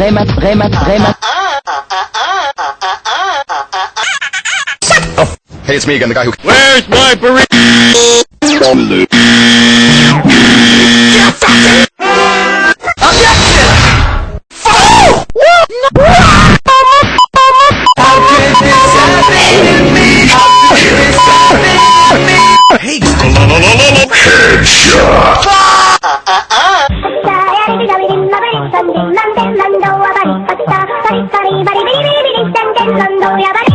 Rémat, Rémat, Rémat. Oh, hey, it's me again, the guy who. Where's my burrito? Objection! Fuck! Oh! No! バリバリビリビリビリ、じゃんけんどんどんやばい。